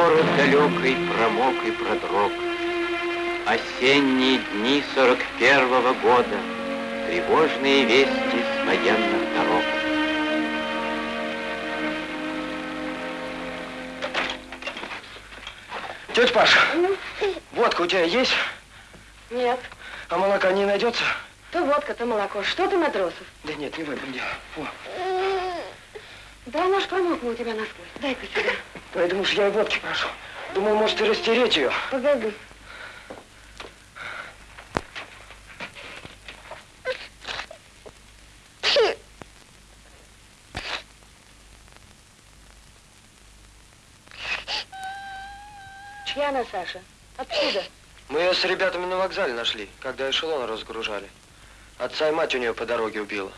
город далекой промок и продрог. Осенние дни сорок первого года, Тревожные вести с военных дорог. Тетя Паша, водка у тебя есть? Нет. А молока не найдется? То водка, то молоко. Что ты, Матросов? Да нет, не в этом дело. О, Да она ж промокла у тебя насквозь. Дай-ка сюда. Поэтому ж я и водки прошу. Думал, может, и растереть ее. Погоди. Чья она, Саша? Откуда? Мы ее с ребятами на вокзале нашли, когда эшелон разгружали. Отца и мать у нее по дороге убила.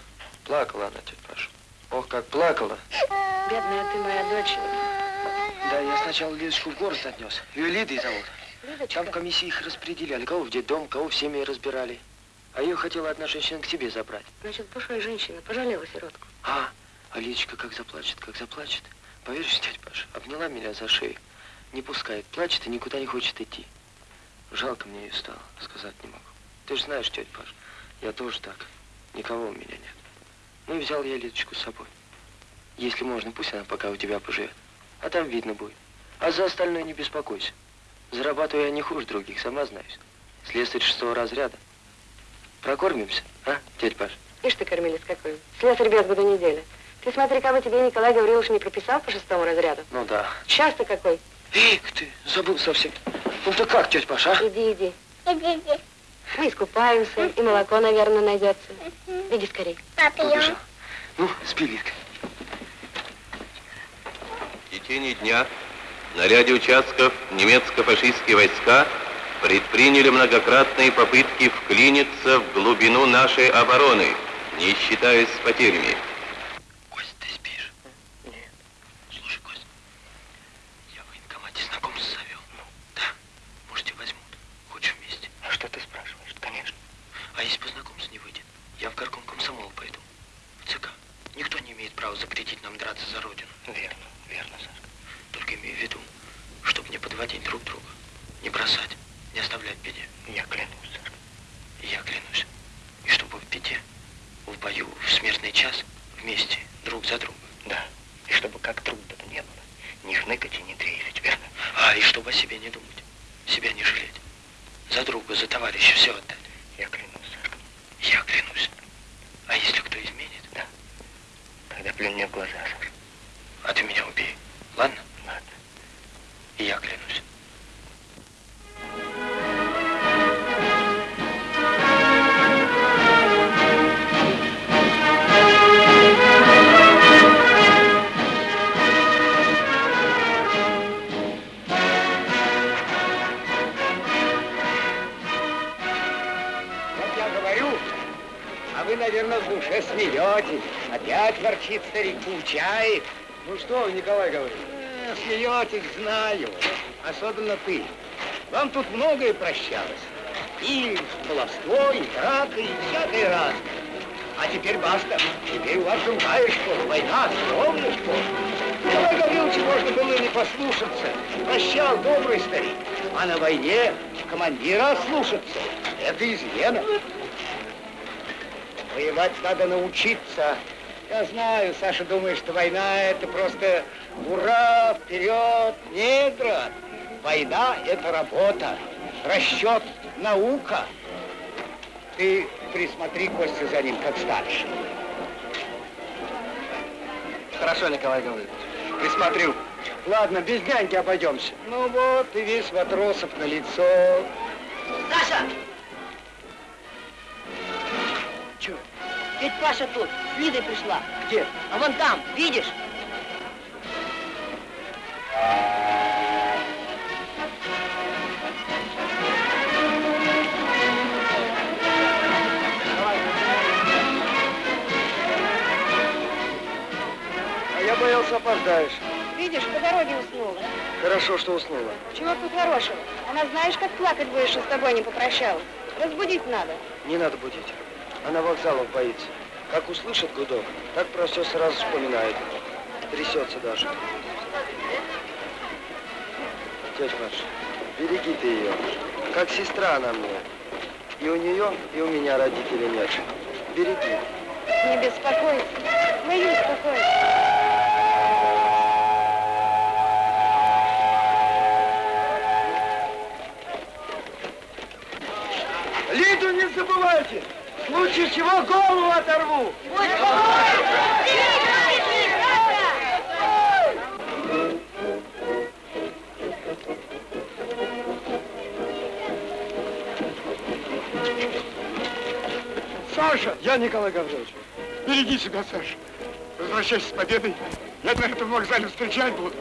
Плакала она, тетя Паша. Ох, как плакала. Бедная ты моя дочь. Да, я сначала Лидочку в город отнес. Ее Лидой зовут. Лидочка. Там в комиссии их распределяли. Кого в детдом, кого в семьи разбирали. А ее хотела одна женщина к себе забрать. Значит, пошлая женщина пожалела сиротку. А, а Лидочка как заплачет, как заплачет. Поверишь, тетя Паша, обняла меня за шею. Не пускает, плачет и никуда не хочет идти. Жалко мне ее стало, сказать не могу. Ты же знаешь, тетя Паша, я тоже так. Никого у меня нет. Ну и взял я Лидочку с собой. Если можно, пусть она пока у тебя поживет. А там видно будет. А за остальное не беспокойся. Зарабатываю я не хуже других, сама знаешь. Слесарь шестого разряда. Прокормимся, а, тетя Паша? Ишь ты, кормилец какой. Слесарь без года неделя. Ты смотри, кого тебе Николай Гаврилович не прописал по шестому разряду. Ну да. Сейчас ты какой. Эх ты, забыл совсем. Ну ты как, тетя Паша, а? Иди, иди. Мы искупаемся, и молоко, наверное, найдется. Иди скорей. Побежал. Ну, спи, Лидка. В течение дня на ряде участков немецко-фашистские войска предприняли многократные попытки вклиниться в глубину нашей обороны, не считаясь с потерями. Кость, ты спишь? Нет. Слушай, Кость, я в военкомате знакомство завел. Ну? Да. Может, тебя возьмут. Хочешь вместе? А что ты спрашиваешь? Конечно. А если по знакомству не выйдет, я в горком комсомол пойду. В ЦК. Никто не имеет права запретить нам драться за Родину. Верно, верно, Сашка. Только имею в виду, подводить друг друга, не бросать, Опять ворчит старик, поучает. Ну что, Николай говорит? Э, Смеетесь, знаю. Особенно ты. Вам тут многое прощалось. И баловство, и драка, и всякое разное. А теперь баста. Теперь у вас другая школа. Война, строгая школа. Николай Гавриловича можно было не послушаться. Прощал добрый старик. А на войне командира слушаться. Это измена. Воевать надо научиться. Я знаю, Саша думает, что война это просто ура, вперед. Нет, брат. Война это работа, расчет, наука. Ты присмотри, Костя, за ним, как старший. Хорошо, Николай Гаврилович. Присмотрю. Ладно, без няньки обойдемся. Ну вот, и весь Матросов на лицо. Саша! Че? Ведь Паша тут, с Лидой пришла. Где? А вон там, видишь? А я боялся, опоздаешь. Видишь, по дороге уснула. Хорошо, что уснула. Чего тут хорошего? Она знаешь, как плакать будешь, что с тобой не попрощалась. Разбудить надо. Не надо будить. Она вокзалов боится. Как услышит гудок, так про все сразу вспоминает. Трясется даже. Тетя Маша, береги ты ее. Как сестра она мне. И у нее, и у меня родителей нет. Береги. Не беспокойся. Лиду не забывайте! В случае чего голову оторву! Саша! Я Николай Гаврилович. Береги себя, Саша. Возвращайся с победой. Я на этом вокзале встречать буду.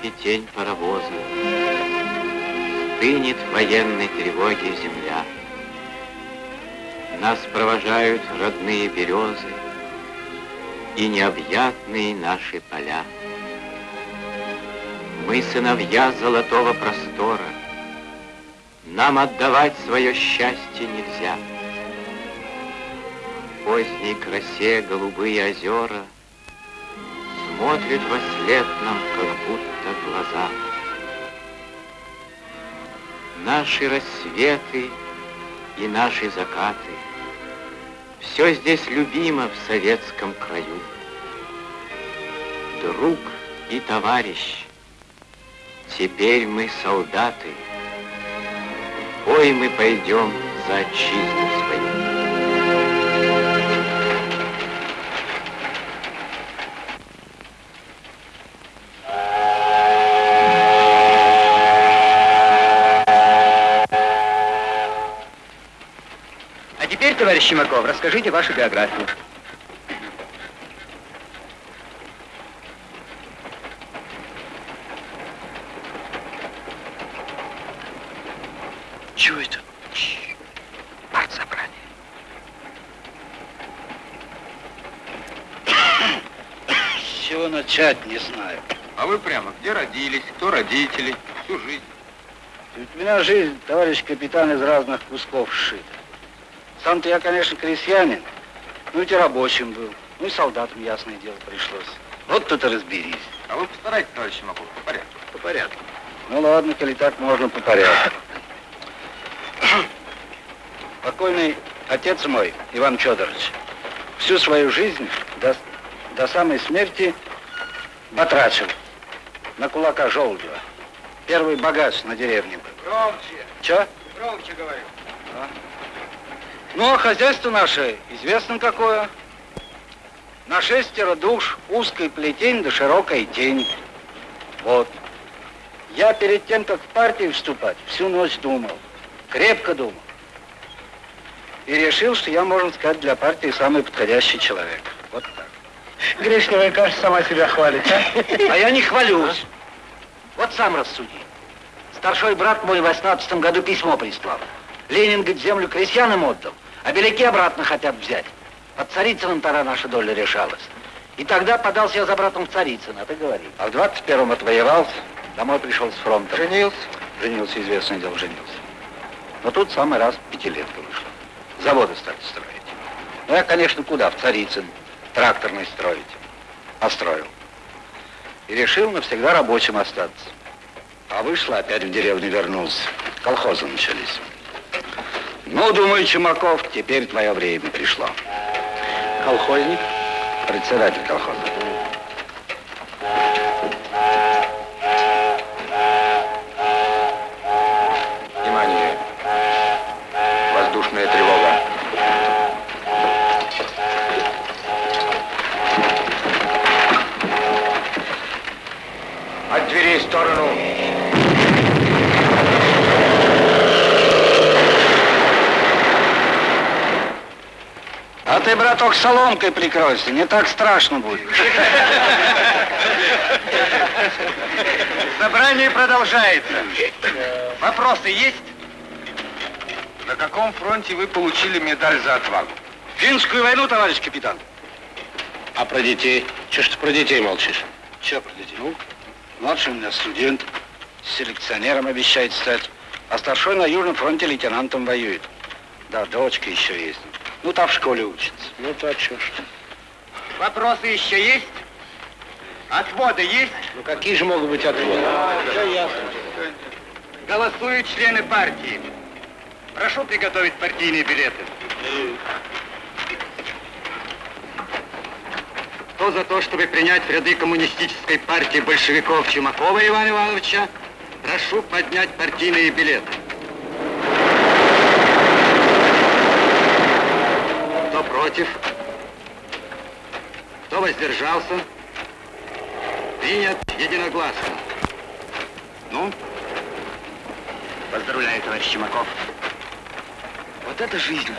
Насыпи тень паровоза, Стынет в военной тревоге земля. Нас провожают родные березы И необъятные наши поля. Мы сыновья золотого простора, Нам отдавать свое счастье нельзя. В поздней красе голубые озера Смотрят во след нам, как будто глаза. Наши рассветы и наши закаты, Все здесь любимо в советском краю. Друг и товарищ, Теперь мы солдаты, Ой, мы пойдем за отчизну товарищ Щемаков, расскажите вашу биографию. Чего это? Партсобрание. С чего начать, не знаю. А вы прямо где родились, кто родители, всю жизнь? Ведь у меня жизнь, товарищ капитан, из разных кусков сшита. Сам-то я, конечно, крестьянин, ну ведь и рабочим был. Ну и солдатам, ясное дело, пришлось. Вот тут и разберись. А вы постарайтесь, товарищ Щемаков, по порядку. По порядку. Ну ладно, коли так можно по порядку. Покойный отец мой, Иван Федорович, всю свою жизнь до, до самой смерти батрачил на кулака Желудева. Первый богач на деревне был. Громче, Че? громче говорю. Ну, а хозяйство наше известно какое. На шестеро душ узкой плетень да широкой тень. Вот. Я перед тем, как в партию вступать, всю ночь думал. Крепко думал. И решил, что я, можно сказать, для партии самый подходящий человек. Вот так. Грешневая каша сама себя хвалит, а? А я не хвалюсь. Вот сам рассуди. Старший брат мой в 18 году письмо прислал. Ленин, говорит, землю крестьянам отдал, а беляки обратно хотят взять. Под Царицыным тогда наша доля решалась. И тогда подался я за братом в Царицыно, ты говори. А в 21-м отвоевался, домой пришел с фронта. Женился? Женился, известное дело, женился. Но тут самый раз пятилетка вышла. Заводы стали строить. Ну, я, конечно, куда? В Царицын. Тракторный строить. Построил. И решил навсегда рабочим остаться. А вышло, опять в деревню вернулся. Колхозы начались. Ну, думаю, Чумаков, теперь твое время пришло. Колхозник? Председатель колхоза. Браток, соломкой прикройся, не так страшно будет. Собрание продолжается. Вопросы есть? На каком фронте вы получили медаль за отвагу? Финскую войну, товарищ капитан. А про детей? Чего ж ты про детей молчишь? Че про детей? Ну, младший у меня студент, селекционером обещает стать, а старшой на Южном фронте лейтенантом воюет. Да, дочка еще есть. Ну, та в школе учится. Ну, то чё ж. Вопросы еще есть? Отводы есть? Ну, какие же могут быть отводы? Все ясно. Голосуют члены партии. Прошу приготовить партийные билеты. Кто за то, чтобы принять в ряды коммунистической партии большевиков Чумакова Ивана Ивановича, прошу поднять партийные билеты. Кто против? Кто воздержался? Принят единогласно. Ну, поздравляю, товарищ Чумаков. Вот это жизнь.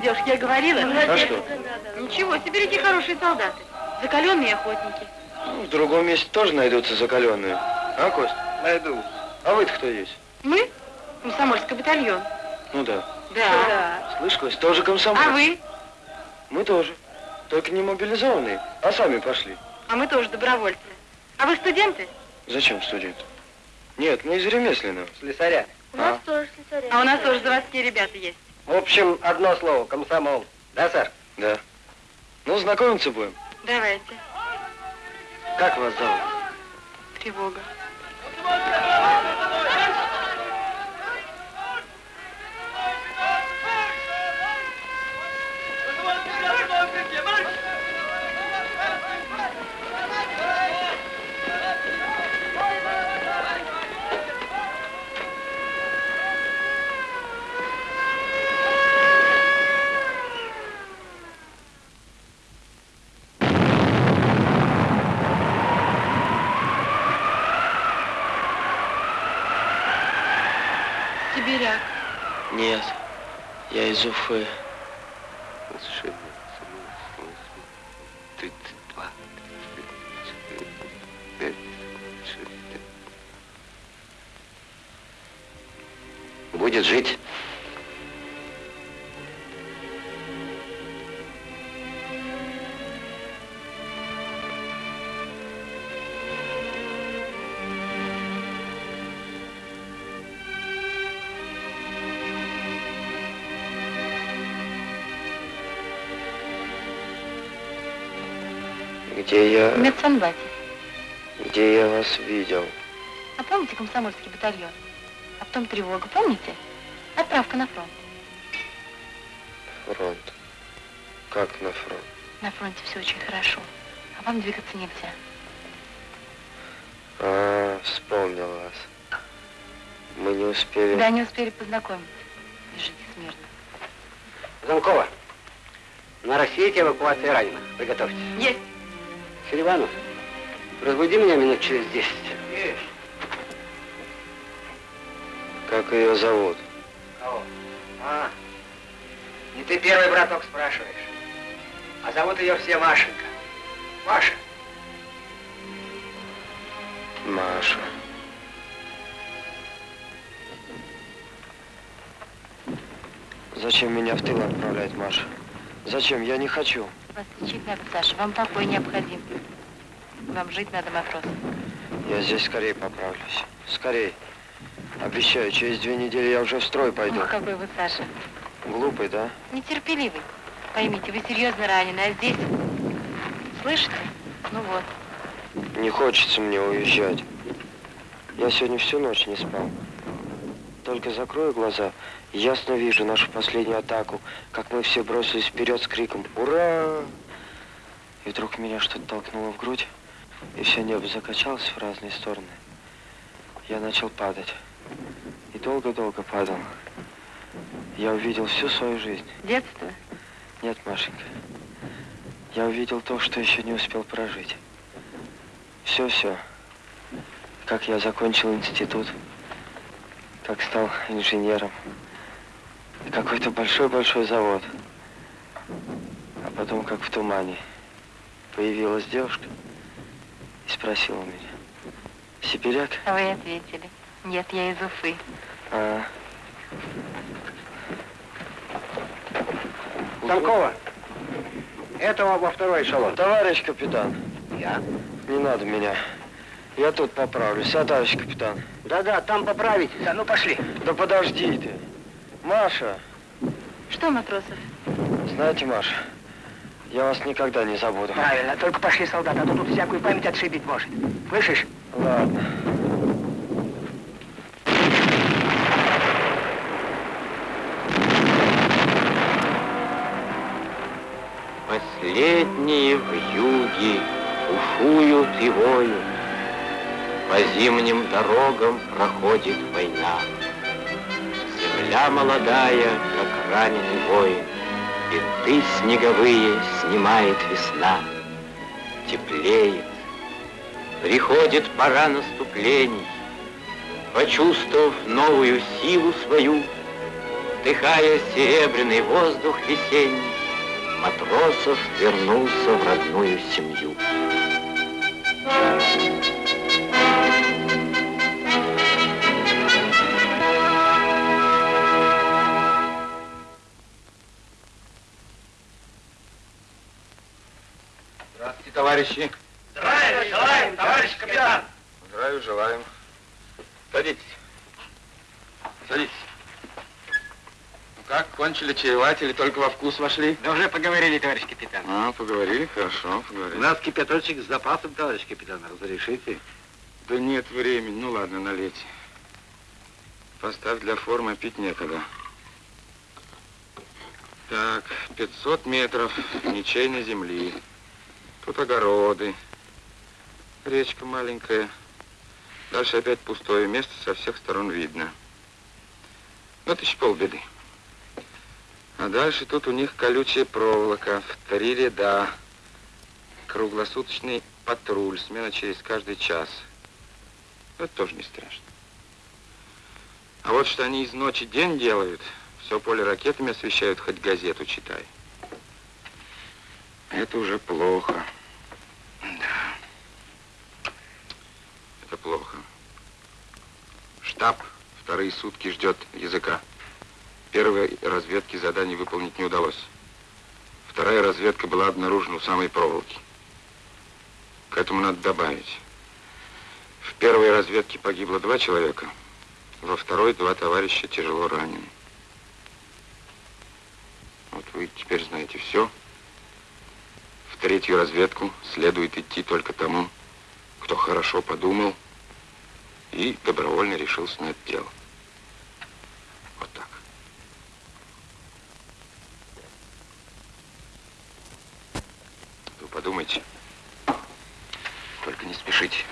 Девушки, я говорила. А что? Ничего, сибиряки хорошие солдаты. Закаленные охотники. Ну, в другом месте тоже найдутся закаленные. А, Кость? Найду. А вы-то кто есть? Мы? Комсомольский батальон. Ну да. Да. Слышь, Кость, тоже комсомол. А вы? Мы тоже. Только не мобилизованные, а сами пошли. А мы тоже добровольцы. А вы студенты? Зачем студент? Нет, мы из ремесленного. Слесаря. У нас тоже слесаря. А у нас тоже заводские ребята есть. В общем, одно слово, комсомол. Да, сэр? Да. Ну, знакомиться будем. Давайте. Как вас зовут? Тревога. Нет, я из Уфы. Будет жить. В медсанбате. Где я вас видел? А помните комсомольский батальон? А потом тревога, помните? Отправка на фронт. Фронт. Как на фронт? На фронте все очень хорошо. А вам двигаться нельзя. А, вспомнил вас. Мы не успели... Да, не успели познакомиться. Лежите смирно. Замкова. На рассвете эвакуация раненых. Приготовьтесь. Есть. Селиванов, разбуди меня минут через десять. Как ее зовут? Кого? А, не ты первый, браток, спрашиваешь. А зовут ее все Машенька. Маша. Маша. Зачем меня в тыл отправлять, Маша? Зачем? Я не хочу. Вас лечить надо, Саша. Вам покой необходим. Вам жить надо, матрос. Я здесь скорее поправлюсь. Скорее. Обещаю, через две недели я уже в строй пойду. Ох, какой вы, Саша. Глупый, да? Нетерпеливый. Поймите, вы серьезно ранены, а здесь... Слышите? Ну вот. Не хочется мне уезжать. Я сегодня всю ночь не спал. Только закрою глаза, ясно вижу нашу последнюю атаку, как мы все бросились вперед с криком «Ура!». И вдруг меня что-то толкнуло в грудь, и все небо закачалось в разные стороны. я начал падать. И долго-долго падал. Я увидел всю свою жизнь. Детство? Нет, Машенька. Я увидел то, что еще не успел прожить. Все-все. Как я закончил институт, как стал инженером. Какой-то большой-большой завод. А потом, как в тумане, появилась девушка и спросила меня. Сибиряк? А вы ответили. Нет, я из Уфы. А, Танкова, этого во второй эшелон. товарищ капитан, Я? не надо меня. Я тут поправлюсь, а, товарищ капитан? Да-да, там поправить. Да, ну пошли. Да подожди ты. Маша, Что, Матросов? знаете, Маша, я вас никогда не забуду. Правильно, только пошли, солдат, а то тут всякую память отшибить может. Слышишь? Ладно. Последние в юге бушуют и воют, По зимним дорогам проходит война. Земля молодая, как раненый воин, Бинты снеговые снимает весна. Теплеет, приходит пора наступлений, Почувствовав новую силу свою, Вдыхая серебряный воздух весенний, Матросов вернулся в родную семью. Здравствуйте, товарищи. Здравия желаем, товарищ капитан. Здравия желаем. Садитесь. Садитесь. Ну как, кончили чаевать или только во вкус вошли? Да уже поговорили, товарищ капитан. А, поговорили, хорошо, поговорили. У нас кипяточек с запасом, товарищ капитан, разрешите? Да нет времени, ну ладно, налейте. Поставь для формы, пить некогда. Так, 500 метров ничейной земли. Тут огороды. Речка маленькая. Дальше опять пустое место, со всех сторон видно. Вот еще полбеды. А дальше тут у них колючая проволока в три ряда. Круглосуточный патруль, смена через каждый час. Это тоже не страшно. А вот что они из ночи день делают, все поле ракетами освещают, хоть газету читай. Это уже плохо. Да. Это плохо. Штаб вторые сутки ждет языка. Первой разведки заданий выполнить не удалось. Вторая разведка была обнаружена у самой проволоки. К этому надо добавить. В первой разведке погибло два человека, во второй два товарища тяжело ранены. Вот вы теперь знаете все. Третью разведку следует идти только тому, кто хорошо подумал и добровольно решился на это дело. Вот так. Вы подумайте. Только не спешите.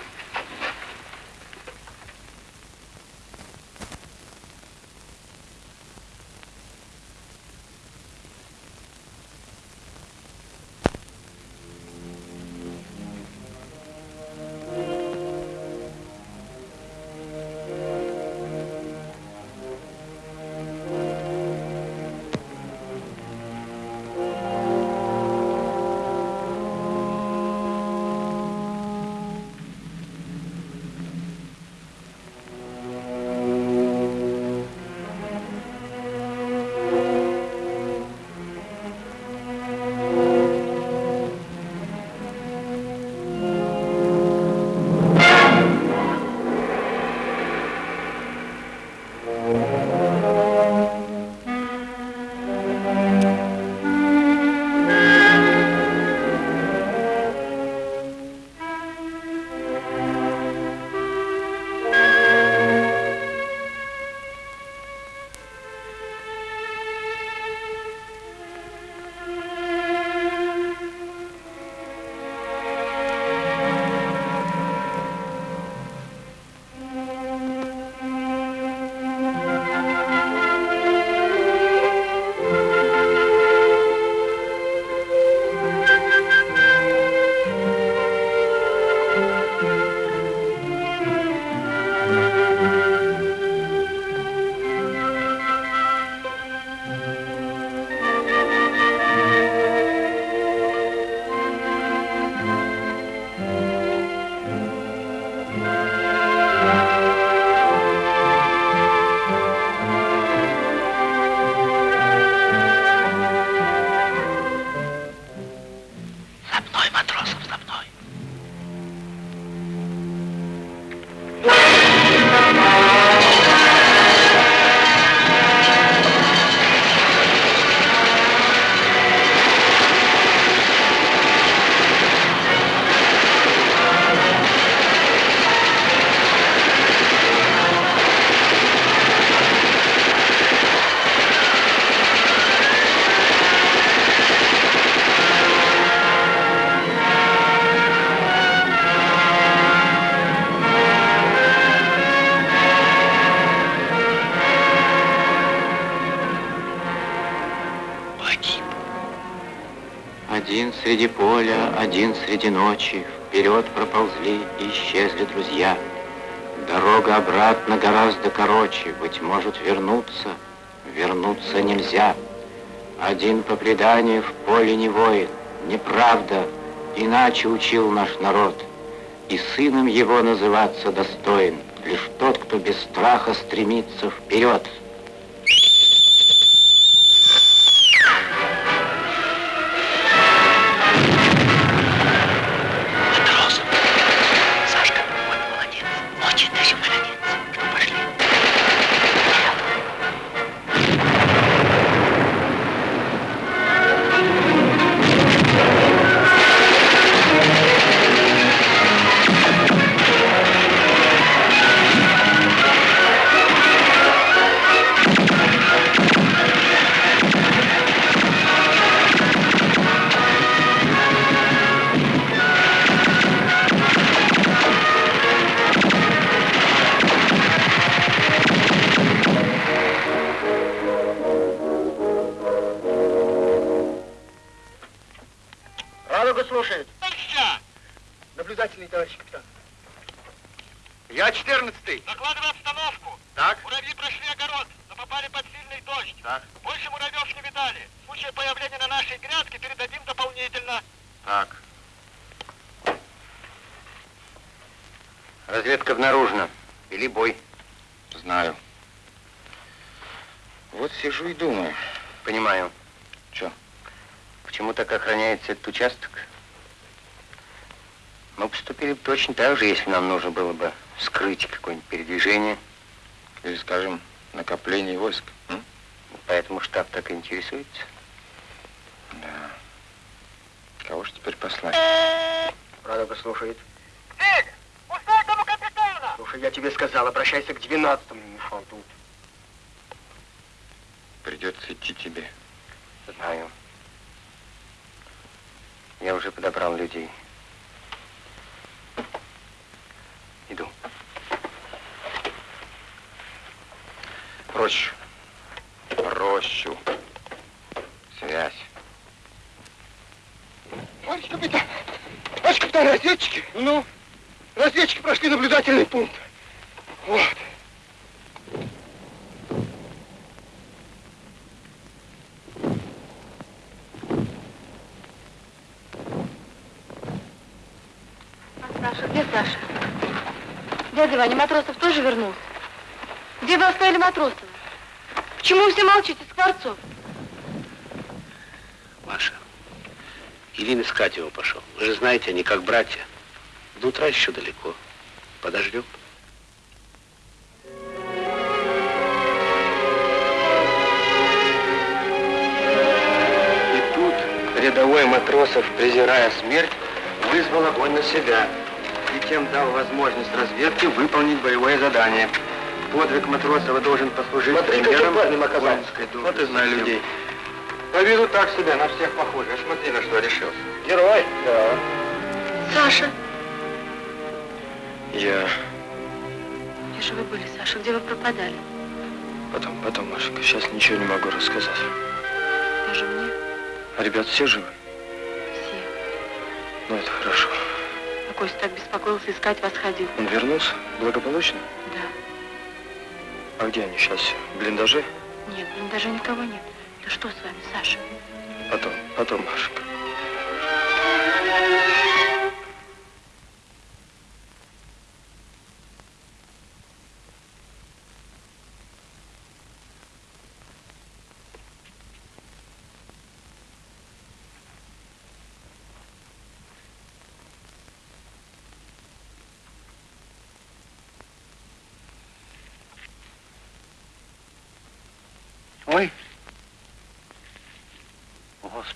Один среди ночи, Вперед проползли и исчезли друзья. Дорога обратно гораздо короче, Быть может, вернуться, вернуться нельзя. Один по преданию в поле не воин, неправда, Иначе учил наш народ, И сыном его называться достоин Лишь тот, кто без страха стремится вперед. Точно так же, если нам нужно было бы скрыть какое-нибудь передвижение. Или, скажем, накопление войск. м? Поэтому штаб так и интересуется. Да. Кого же теперь послать? Радуга слушает. Эй, пустой дому капитана! Слушай, я тебе сказал, обращайся к двенадцатому, не мешал тут. Придется идти тебе. Знаю. Я уже подобрал людей. Иду. Рощу. Рощу. Связь. Товарищ капитан! Товарищ капитан, разведчики! Ну? Разведчики прошли наблюдательный пункт. Вот. А Саша, где Саша? Дядя Ваня, Матросов тоже вернулся? Где вы оставили Матросова? Почему вы все молчите, Скворцов? Маша, Ирин искать его пошел. Вы же знаете, они как братья. До утра еще далеко. Подождем. И тут рядовой Матросов, презирая смерть, вызвал огонь на себя тем дал возможность разведке выполнить боевое задание. Подвиг Матросова должен послужить Смотри, примером парнем оказался. Вот и знаю людей. По виду так себе, на всех похоже. А смотри, на что решился. Герой? Да. Саша, Я где же вы были, Саша? Где вы пропадали? потом, потом, Машенька, сейчас ничего не могу рассказать. Даже мне А ребят все живы? все. Ну, это хорошо. Костя так беспокоился, искать вас ходил. Он вернулся? Благополучно? Да. А где они сейчас? В блиндаже? Нет, блин, даже никого нет. Да что с вами, Саша? Потом, потом, Машенька.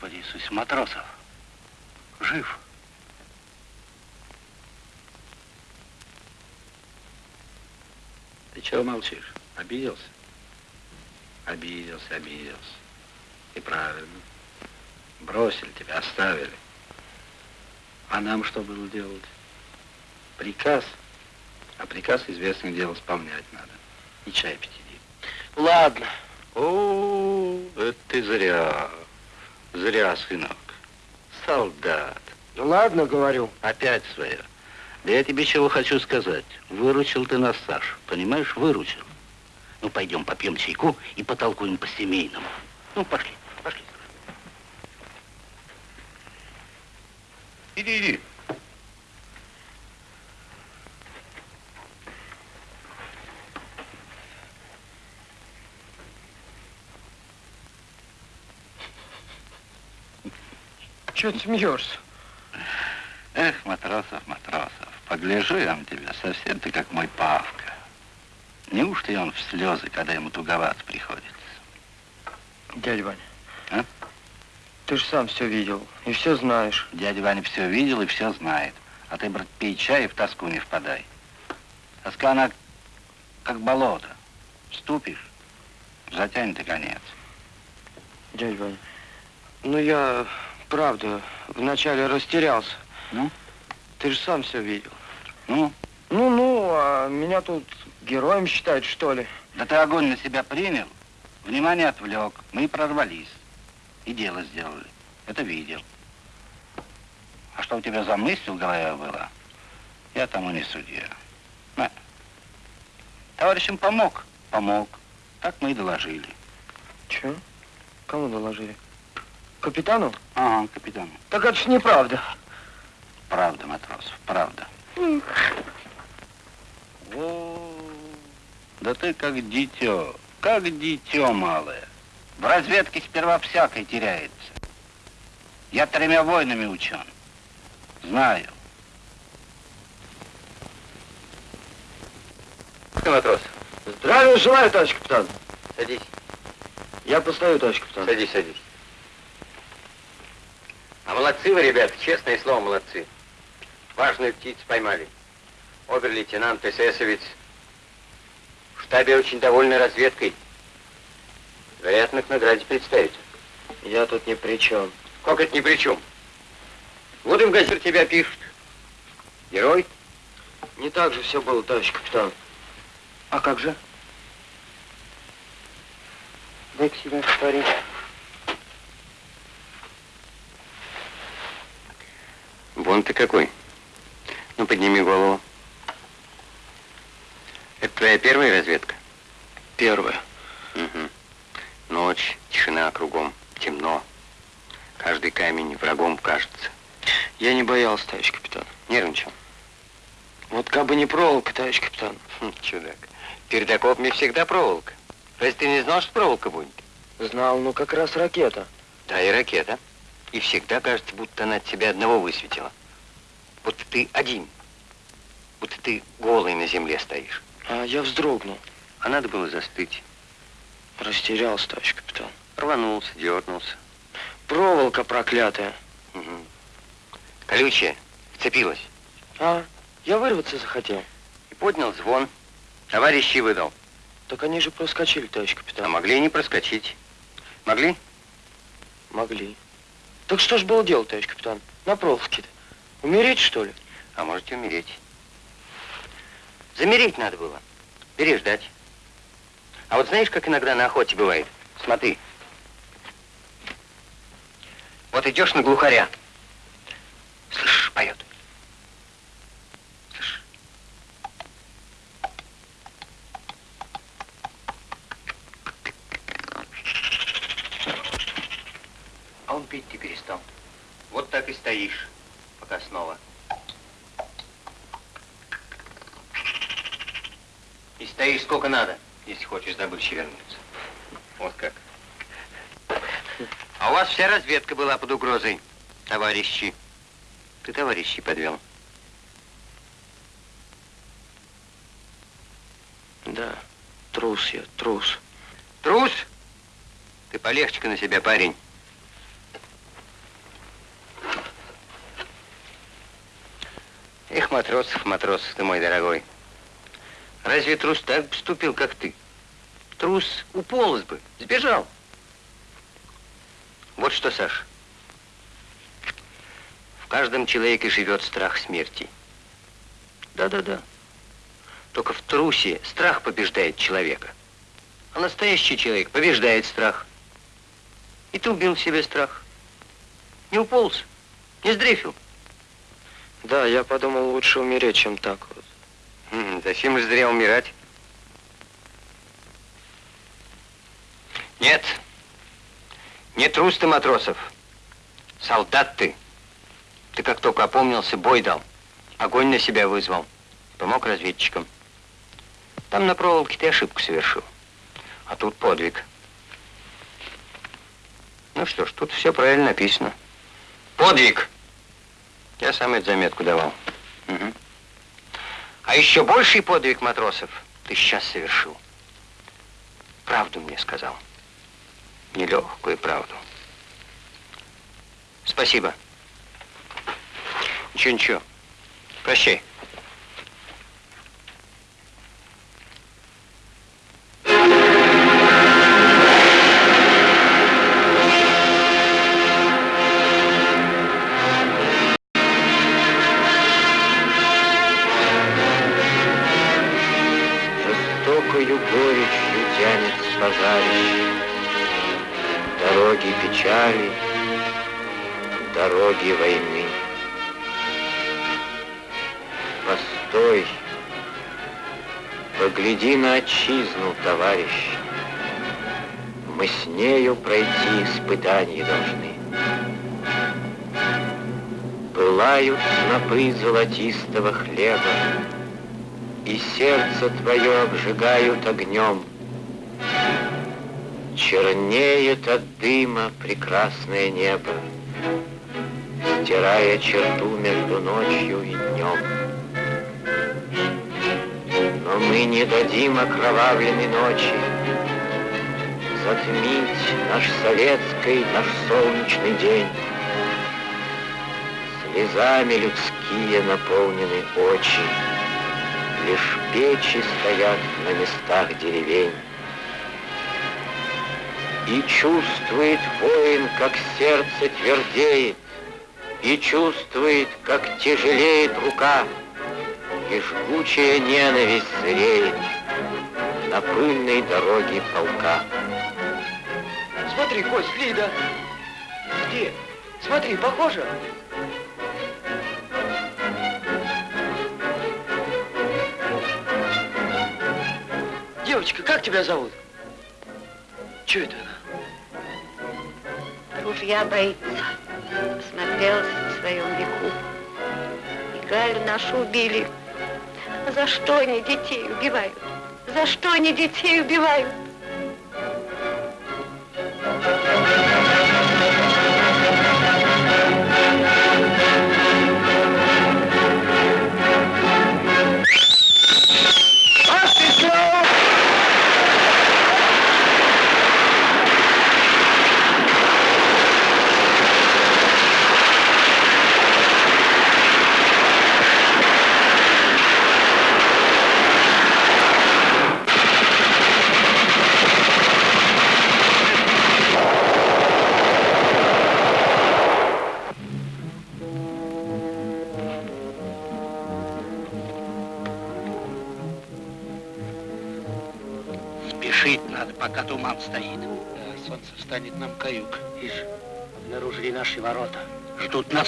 Господи Иисус, Матросов. Жив. Ты чего молчишь? Обиделся? Обиделся, обиделся. И правильно. Бросили тебя, оставили. А нам что было делать? Приказ. А приказ, известное дело, исполнять надо. И чай пить иди. Ладно. О, это ты зря. Зря, сынок. Солдат. Ну ладно, говорю. Опять свое. Да я тебе чего хочу сказать. Выручил ты нас, Саш. Понимаешь, выручил. Ну, пойдем попьем чайку и потолкуем по-семейному. Ну, пошли, пошли. Иди, иди. Чего ты смеешься? Эх, матросов, матросов, погляжу я на тебя, совсем ты как мой Павка. Неужто и он в слезы, когда ему туговато приходится? Дядя Ваня, А? ты же сам все видел и все знаешь. Дядя Ваня все видел и все знает. А ты, брат, пей чай и в тоску не впадай. Тоска, она как болото. Ступишь, затянет и конец. Дядя Ваня, ну я, правда, вначале растерялся. Ну? Ты же сам все видел. Ну? Ну-ну, а меня тут героем считают, что ли? Да ты огонь на себя принял, внимание отвлек, мы и прорвались. И дело сделали. Это видел. А что у тебя за мысль в голове была? Я тому не судья. На. Товарищам помог? Помог. Так мы и доложили. Че? Кому доложили? Капитану? Ага, капитану. Так это ж неправда. Правда, матросов, правда. О, да ты как дитё, как дитё малое. В разведке сперва всякой теряется. Я тремя войнами учен. Знаю. матрос. Здравия желаю, товарищ капитан. Садись. Я постою, товарищ капитан. Садись, садись. А молодцы вы, ребята, честное слово, молодцы. Важную птицу поймали. Обер-лейтенант, эсэсовец. В штабе очень довольны разведкой. Вероятно, к награде представить. Я тут ни при чем. Как это ни при чем? Вот и в газете тебя пишут. Герой? Не так же все было, товарищ капитан. А как же? Дай-ка себя повтори. Вон ты какой. Ну, подними голову. Это твоя первая разведка? Первое. Угу. Ночь, тишина кругом, темно. Каждый камень врагом кажется. Я не боялся, товарищ капитан. Нервничал. Вот как бы не проволока, товарищ капитан. Хм, чудак. Перед окопами всегда проволока. Разве ты не знал, что проволока будет? Знал, ну как раз ракета. Да, и ракета. И всегда кажется, будто она от тебя одного высветила. Будто ты один. Будто ты голый на земле стоишь. А я вздрогнул. А надо было застыть. Растерялся, товарищ капитан. Рванулся, дернулся. Проволока проклятая. Угу. Колючая, вцепилась. А, я вырваться захотел. И поднял звон. Товарищи выдал. Так они же проскочили, товарищ капитан. А могли и не проскочить. Могли? Могли. Так что ж было делать, товарищ капитан? На проволоке-то. Умереть, что ли? А можете умереть. Замереть надо было. Переждать. А вот знаешь, как иногда на охоте бывает? Смотри. Вот идешь на глухаря. Слышишь, поет. Слышишь? А он перестал. Вот так и стоишь, пока снова. И стоишь сколько надо, если хочешь добычи вернуться. Вот как. А у вас вся разведка была под угрозой, товарищи. Ты товарищей подвел. Да, трус я, трус. Трус? Ты полегче на себя, парень. Эх, матросов, матросов ты мой дорогой. Разве трус так поступил, как ты? Трус уполз бы, сбежал. Вот что, Саш. В каждом человеке живет страх смерти. Да-да-да. Только в трусе страх побеждает человека. А настоящий человек побеждает страх. И ты убил в себе страх. Не уполз? Не сдрейфил? Да, я подумал, лучше умереть, чем так вот. М, Зачем же зря умирать? Нет. Не трус ты, Матросов. Солдат ты. Ты как только опомнился, бой дал. Огонь на себя вызвал. Помог разведчикам. Там на проволоке ты ошибку совершил. А тут подвиг. Ну что ж, тут все правильно написано. Подвиг! Я сам эту заметку давал. Мгм. А еще больший подвиг матросов ты сейчас совершил. Правду мне сказал. Нелегкую правду. Спасибо. Ничего, ничего. Прощай. Золотистого хлеба, и сердце твое обжигают огнем. Чернеет от дыма прекрасное небо, стирая черту между ночью и днем. Но мы не дадим окровавленной ночи затмить наш советский, наш солнечный день. Слезами людские наполнены очи, Лишь печи стоят на местах деревень. И чувствует воин, как сердце твердеет, И чувствует, как тяжелеет рука, И жгучая ненависть зреет На пыльной дороге полка. Смотри, Кость, Лида. Где? Смотри, похоже. Девочка, как тебя зовут? Че это она? Ружья боится. Смотрелась в своем веку. И Галю нашу убили. За что они детей убивают? За что они детей убивают?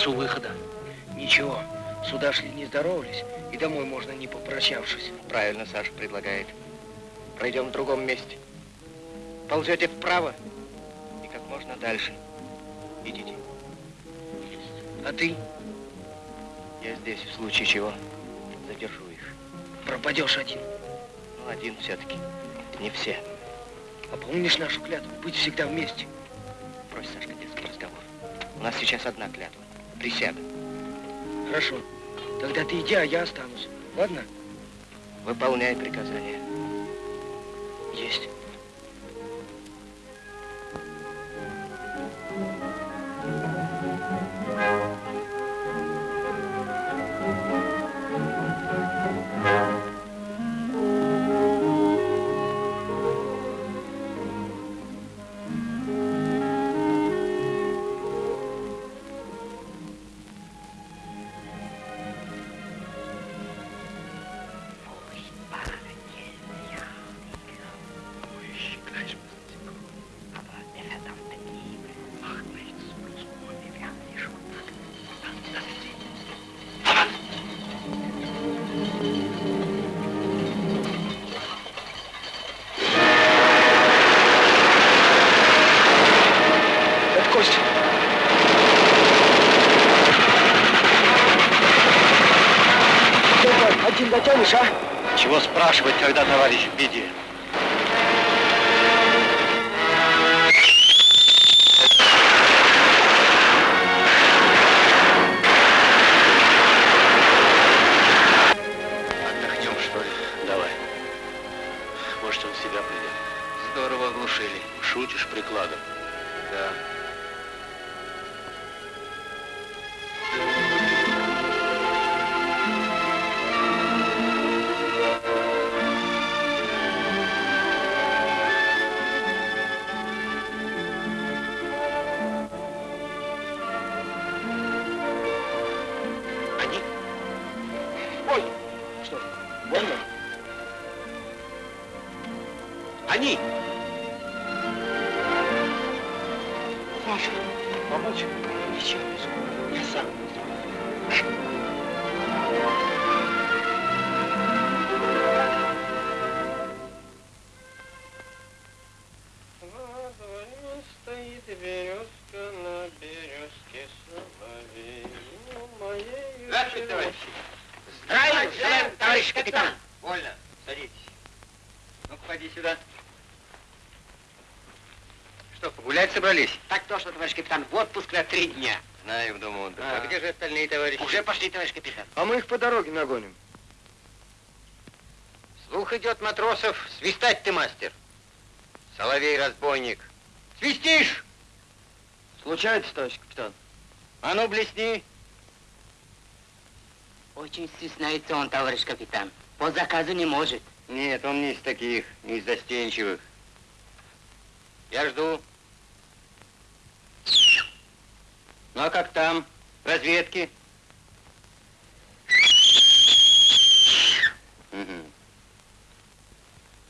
Нас у выхода. Ничего, сюда шли не здоровались, и домой можно не попрощавшись. Правильно Саша предлагает. Пройдем в другом месте. Ползете вправо и как можно дальше. Идите. А ты Я здесь, в случае чего, задержу их. пропадешь один. Ну, один все-таки. Не все. А помнишь нашу клятву? Быть всегда вместе. Брось, Сашка, детский разговор. У нас сейчас одна клятва. Присяга. Хорошо. Тогда ты иди, а я останусь. Ладно? Выполняй приказания. Есть. Товарищ капитан. В отпуск на три дня. Знаю, в дому отдыха. А. А где же остальные товарищи? Уже пошли, товарищ капитан. А мы их по дороге нагоним. Слух идет, матросов, свистать ты, мастер. Соловей-разбойник. Свистишь? Случается, товарищ капитан. А ну, блесни. Очень стесняется он, товарищ капитан. По заказу не может. Нет, он не из таких, не из застенчивых. Я жду. Ну, а как там? Разведки?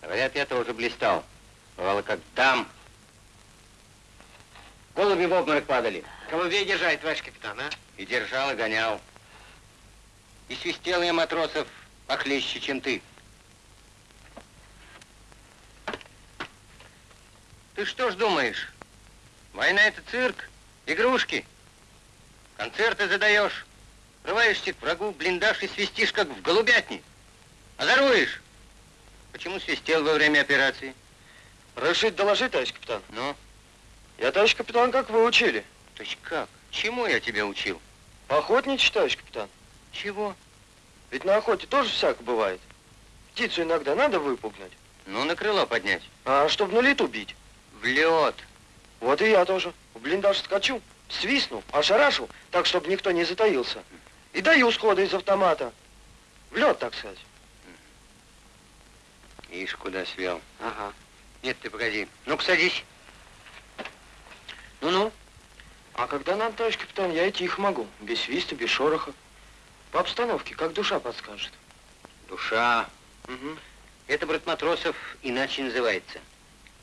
Говорят, я тоже блистал. Бывало, как там. Голуби в обморок падали. Голубей держать, товарищ капитан, а? И держал, и гонял. И свистел я матросов похлеще, чем ты. Ты что ж думаешь? Война это цирк, игрушки. Концерты задаешь, врываешься к врагу, блиндаж и свистишь, как в голубятне. Озоруешь. Почему свистел во время операции? Разрешить доложить, товарищ капитан? Ну, Я, товарищ капитан, как вы учили? то есть как? Чему я тебя учил? Охотничать, товарищ капитан. Чего? Ведь на охоте тоже всяко бывает. Птицу иногда надо выпугнуть. Ну, на крыло поднять. А чтоб на лету бить. В лед. Вот и я тоже. В блиндаж скачу, свистну, ошарашу, так, чтобы никто не затаился. И даю сходу из автомата. В лед, так сказать. Ишь, куда свел. Ага. Нет, ты погоди. Ну-ка, садись. Ну-ну. А когда надо, товарищ капитан, я и тихо могу. Без свиста, без шороха. По обстановке, как душа подскажет. Душа. Угу. Это, брат матросов, иначе называется.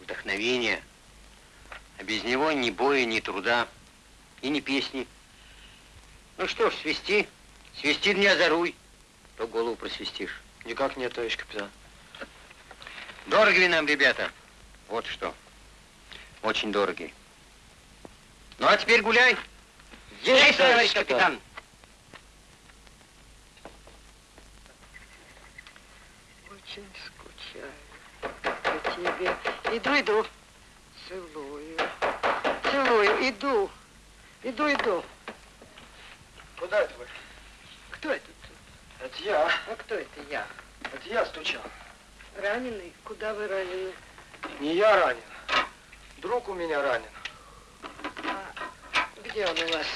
Вдохновение. А без него ни боя, ни труда и ни песни. Ну что ж, свисти. Свисти не озоруй. То голову просвистишь. Никак нет, товарищ капитан. Дороги нам, ребята. Вот что. Очень дороги. Ну, а теперь гуляй. Есть, товарищ капитан. Очень скучаю по тебе. Иду, иду. Целую. Целую, иду. Иду, иду. Куда это вы? Кто это? Это я. А кто это я? Это я стучал. Раненый? Куда вы ранены? Не я ранен. Друг у меня ранен. Где он у вас?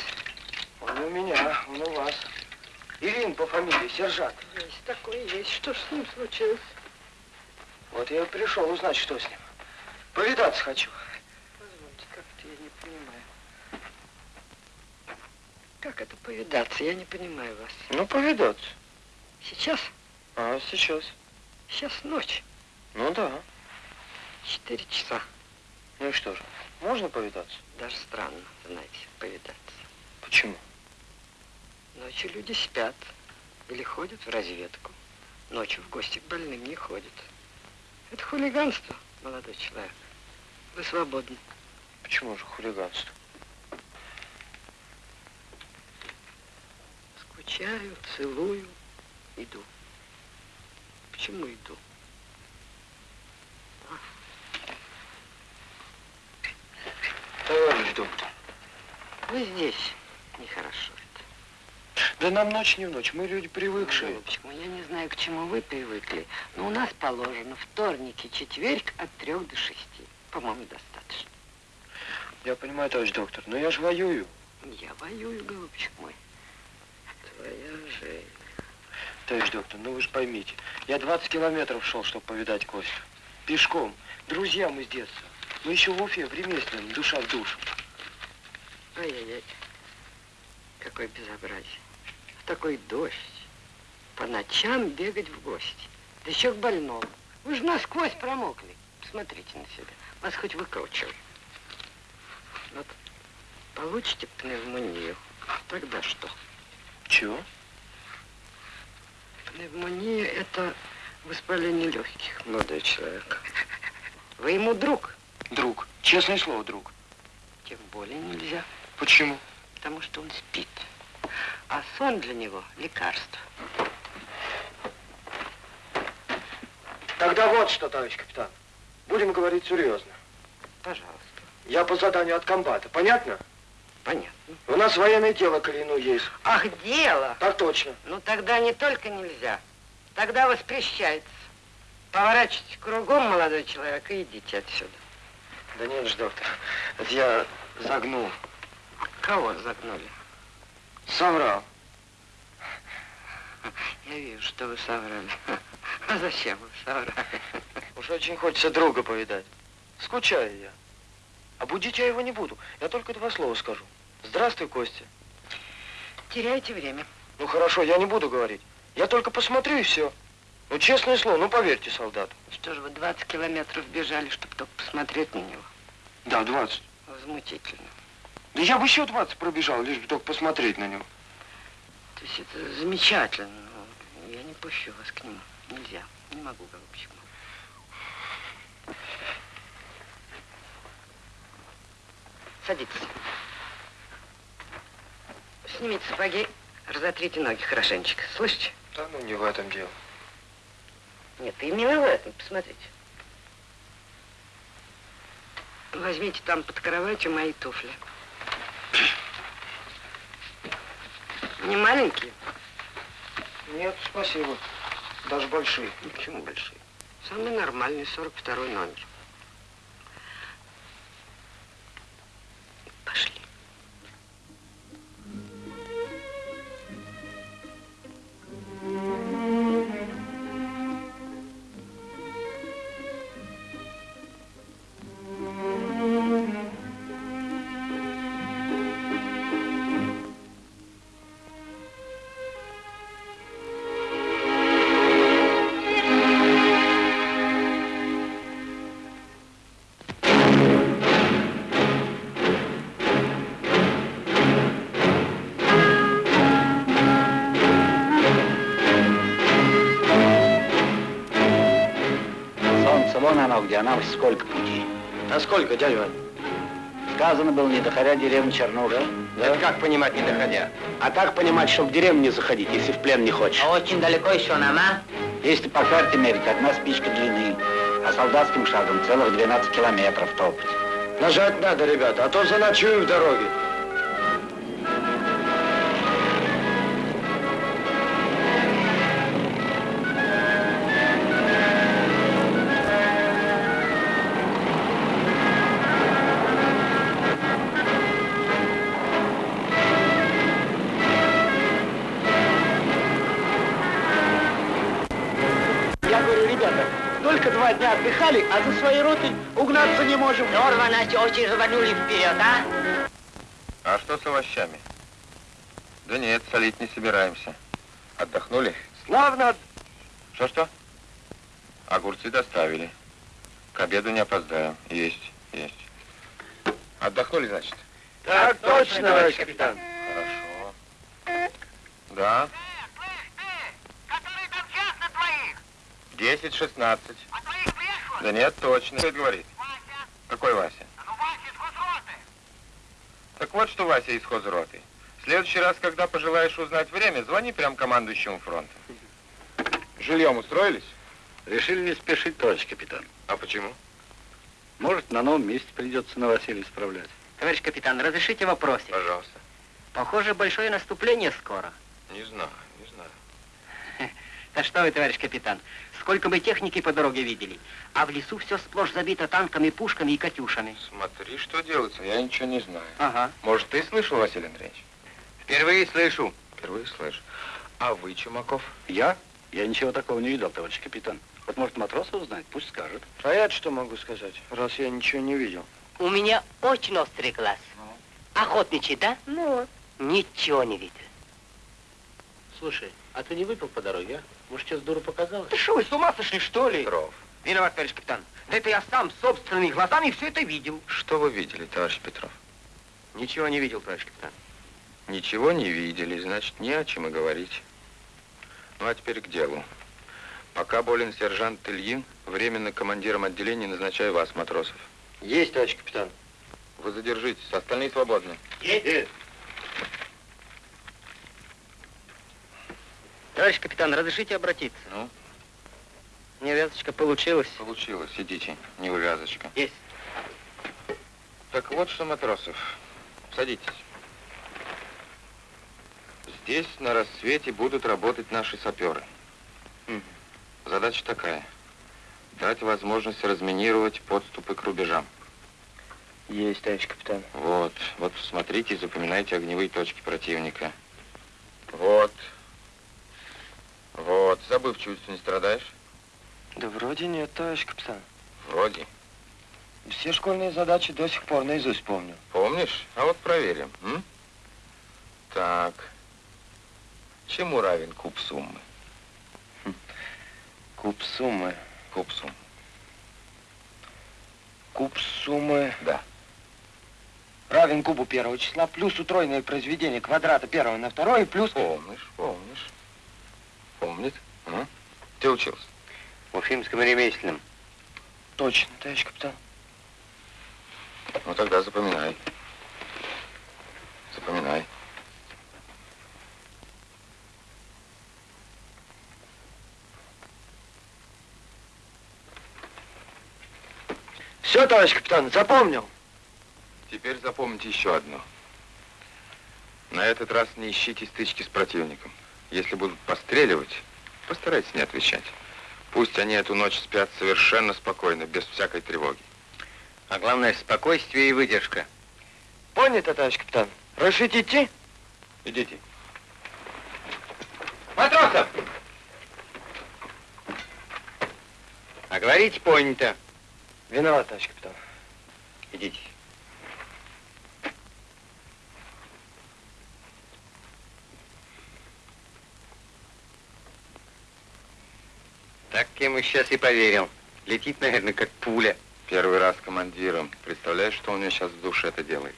Он у меня, он у вас. Ирин по фамилии, сержант. Есть такой, есть. Что ж с ним случилось? Вот я и пришел узнать, что с ним. Повидаться хочу. Позвольте, как-то я не понимаю. Как это повидаться? Я не понимаю вас. Ну, повидаться. Сейчас? А, сейчас. Сейчас ночь. Ну да. Четыре часа. Ну и что же, можно повидаться? Даже странно, знаете, повидаться. Почему? Ночью люди спят или ходят в разведку. Ночью в гости к больным не ходят. Это хулиганство, молодой человек. Вы свободны. Почему же хулиганство? Скучаю, целую, иду. Почему иду? Товарищ доктор. Вы здесь. Нехорошо это. Да нам ночь не в ночь, мы люди привыкшие. Голубчик мой, я не знаю, к чему вы привыкли, но у нас положено вторник и четверг от трех до шести. По-моему, достаточно. Я понимаю, товарищ доктор, но я же воюю. Я воюю, голубчик мой. Твоя жизнь. Товарищ доктор, ну вы же поймите, я 20 километров шел, чтобы повидать Костю. Пешком. Друзья мы с детства. Мы еще в Уфе, в ремесленном, душа в душу. Ай-яй-яй. Какое безобразие. В такой дождь. По ночам бегать в гости. Да еще к больному. Вы же насквозь промокли. Посмотрите на себя. Вас хоть выкручивай. Вот получите пневмонию. Тогда что? Чего? Пневмония – это воспаление легких, молодой человек. Вы ему друг? Друг. Честное слово, друг. Тем более нельзя. Почему? Потому что он спит. А сон для него – лекарство. Тогда вот что, товарищ капитан. Будем говорить серьезно. Пожалуйста. Я по заданию от комбата. Понятно? Понятно. У нас военное дело к есть. Ах, дело? Так точно. Ну, тогда не только нельзя. Тогда воспрещается. Поворачивайте кругом, молодой человек, и идите отсюда. Да нет же, доктор. Это я загнул. Кого загнули? Соврал. Я вижу, что вы соврали. А зачем вы соврали? Уж очень хочется друга повидать. Скучаю я. А будить я его не буду. Я только два слова скажу. Здравствуй, Костя. Теряете время. Ну хорошо, я не буду говорить. Я только посмотрю и все. Ну, честное слово, ну поверьте солдату. Что же вы 20 километров бежали, чтобы только посмотреть на него? Да, 20. Возмутительно. Да я бы еще 20 пробежал, лишь бы только посмотреть на него. То есть это замечательно, но я не пущу вас к нему. Нельзя. Не могу, голубчик мой. Садитесь. Снимите сапоги, разотрите ноги хорошенечко. Слышите? Да ну не в этом дело. Нет, именно в этом. Посмотрите. Возьмите там под кроватью мои туфли. Не маленькие? Нет, спасибо. Даже большие. Ну, почему большие? Самый нормальный, 42 номер. Сколько, дядя Вань? Сказано было, не доходя деревни Чернуша. Это как понимать, не доходя? А так понимать, что в деревню не заходить, если в плен не хочешь. А очень далеко еще нам, а? Если по карте мерить, одна спичка длины, а солдатским шагом целых 12 километров топать. Нажать надо, ребята, а то заночую в дороге. Не можем. Здорово, Настя, очень рванули вперед, а? А что с овощами? Да нет, солить не собираемся. Отдохнули? Славно. Что-что? Огурцы доставили. К обеду не опоздаем. Есть, есть. Отдохнули, значит? Так точно, товарищ капитан. Хорошо. Да? Десять, шестнадцать. Да нет, точно. Кто это говорит? Какой Вася? Так вот, что Вася из хозроты. В следующий раз, когда пожелаешь узнать время, звони прям командующему фронтом. Жильем устроились? Решили не спешить, товарищ капитан. А почему? Может, на новом месте придется новоселье исправлять. Товарищ капитан, разрешите вопросик? Пожалуйста. Похоже, большое наступление скоро. Не знаю. Да что вы, товарищ капитан, сколько мы техники по дороге видели, а в лесу все сплошь забито танками, пушками и катюшами. Смотри, что делается, я ничего не знаю. Ага. Может, ты слышал, Василий Андреевич? Впервые слышу. Впервые слышу. А вы, Чумаков? Я? Я ничего такого не видел, товарищ капитан. Вот, может, Матросов знает, пусть скажет. А я что могу сказать, раз я ничего не видел? У меня очень острый глаз. Охотничий, да? Ну, Ничего не видел. Слушай, а ты не выпил по дороге, а? Может, сейчас дура показалось? Ты что, вы с ума сошли, что ли? Петров. Виноват, товарищ капитан. Да это я сам собственными глазами все это видел. Что вы видели, товарищ Петров? Ничего не видел, товарищ капитан. Ничего не видели, значит, не о чем и говорить. Ну, а теперь к делу. Пока болен сержант Ильин, временно командиром отделения назначаю вас, матросов. Есть, товарищ капитан. Вы задержитесь, остальные свободны. Есть. Товарищ капитан, разрешите обратиться? Ну? Невязочка получилась. Получилось, идите, не увязочка. Есть. Так вот что, матросов, садитесь. Здесь на рассвете будут работать наши саперы. Задача такая. Дать возможность разминировать подступы к рубежам. Есть, товарищ капитан. Вот, вот смотрите и запоминайте огневые точки противника. Вот. Вот, забывчивостью не страдаешь? Да вроде нет, товарищ капитан. Вроде. Все школьные задачи до сих пор наизусть помню. Помнишь? А вот проверим. м? Так. Чему равен куб суммы? Куб суммы. Куб суммы. Куб суммы Да. равен кубу первого числа плюс утроенное произведение квадрата первого на второе плюс... Помнишь, помнишь. Помнит. а? Ты учился? В Уфимском ремесленном. Точно, товарищ капитан. Ну тогда запоминай. Запоминай. Все, товарищ капитан, запомнил. Теперь запомните еще одно. На этот раз не ищите стычки с противником. Если будут постреливать, постарайтесь не отвечать. Пусть они эту ночь спят совершенно спокойно, без всякой тревоги. А главное, спокойствие и выдержка. Понято, товарищ капитан. Разрешите идти? Идите. Матросов! А говорите, понято. Виноват, товарищ капитан. Идите. Так ему сейчас и поверил. Летит, наверное, как пуля. Первый раз командиром. Представляешь, что у него сейчас в душе это делает?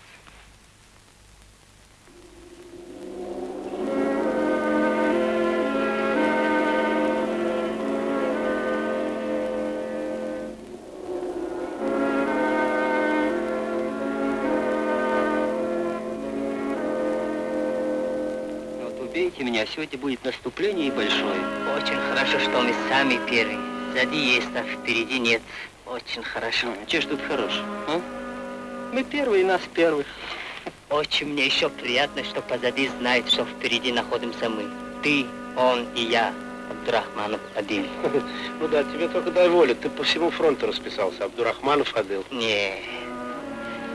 Вот убейте меня, сегодня будет наступление и большое. Очень хорошо, что мы сами первые. Сзади есть, а впереди нет. Очень хорошо. Че ж тут хорош, а? Мы первые, нас первых. Очень мне еще приятно, что позади знает, что впереди находимся мы. Ты, он и я. Абдурахманов один. Ну да, тебе только дай волю. Ты по всему фронту расписался. Абдурахманов Адыл. Не,